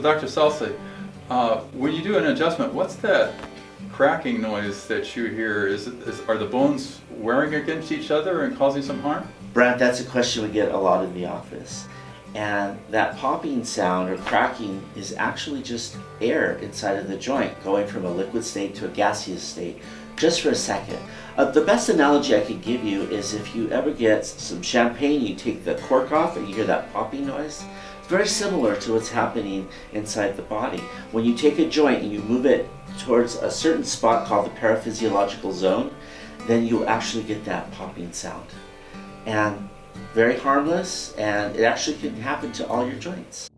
Dr. Salsi, uh, when you do an adjustment, what's that cracking noise that you hear? Is, is Are the bones wearing against each other and causing some harm? Brad, that's a question we get a lot in the office. And that popping sound or cracking is actually just air inside of the joint going from a liquid state to a gaseous state just for a second. Uh, the best analogy I could give you is if you ever get some champagne, you take the cork off and you hear that popping noise. It's very similar to what's happening inside the body. When you take a joint and you move it towards a certain spot called the paraphysiological zone, then you'll actually get that popping sound. And very harmless and it actually can happen to all your joints.